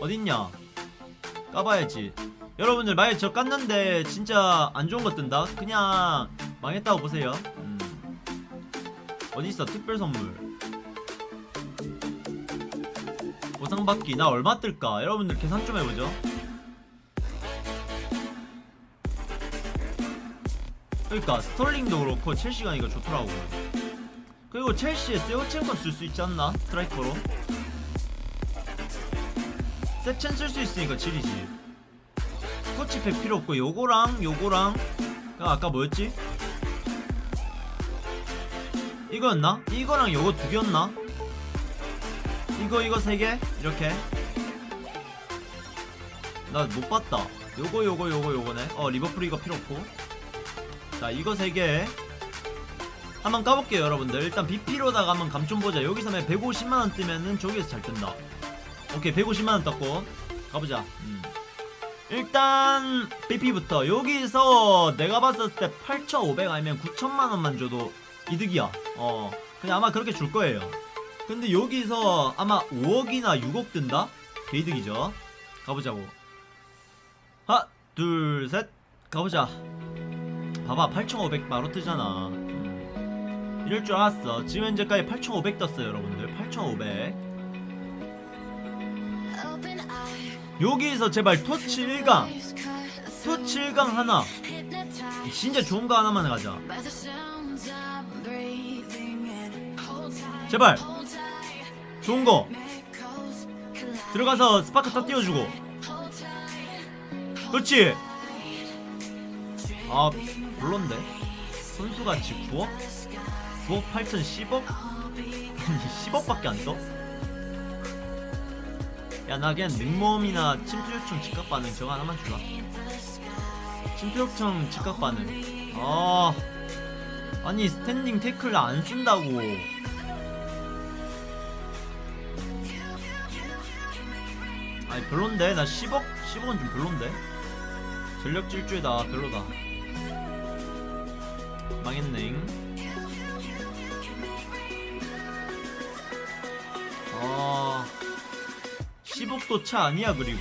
어딨냐 까봐야지 여러분들 만약 저 깠는데 진짜 안 좋은 거 뜬다? 그냥 망했다고 보세요 음. 어디있어 특별 선물 보상받기 나 얼마 뜰까? 여러분들 계산 좀 해보죠 그러니까 스털링도 그렇고 첼시가 이거 좋더라고 그리고 첼시에 세오첸건 쓸 수 있지 않나? 스트라이커로 세첸 쓸 수 있으니까 질이지. 스코치팩 필요 없고 요거랑 요거랑 그 아까 뭐였지? 이거였나? 이거랑 요거 두 개였나? 이거 이거 세 개? 이렇게. 나 못 봤다. 요거 요거 요거 요거네. 어 리버풀 이거 필요 없고. 자 이거 세 개. 한번 까볼게요 여러분들. 일단 BP로다가 한번 감 좀 보자. 여기서 만약 150만원 뜨면은 저기에서 잘 뜬다 오케이 150만원 떴고. 가보자. 음. 일단 BP부터. 여기서 내가 봤을 때 8,500 아니면 9천만원만 줘도 이득이야. 어 그냥 아마 그렇게 줄 거예요. 근데 여기서 아마 5억이나 6억 뜬다? 개이득이죠. 가보자고. 하나 둘셋. 가보자. 봐봐 8,500 바로 뜨잖아. 음. 이럴 줄 알았어. 지금 현재까지 8,500 떴어요 여러분들. 8,500 여기서 제발 토치 1강. 토치 1강 하나. 진짜 좋은 거 하나만 가자. 제발. 좋은 거. 들어가서 스파크 다 띄워주고. 그렇지. 아 별론데? 선수같이 9억? 9억 8천 10억? 아니 10억밖에 안 떠? 야 나 그냥 능모음이나 침투 요청 즉각 반응 저거 하나만 주라 침투 요청 즉각 반응. 아 아니 standing 태클 안 쓴다고. 아니 별론데? 나 10억 10억은 좀 별론데? 전력 질주에다 별로다. 망했네 아 10억도 차 아니야 그리고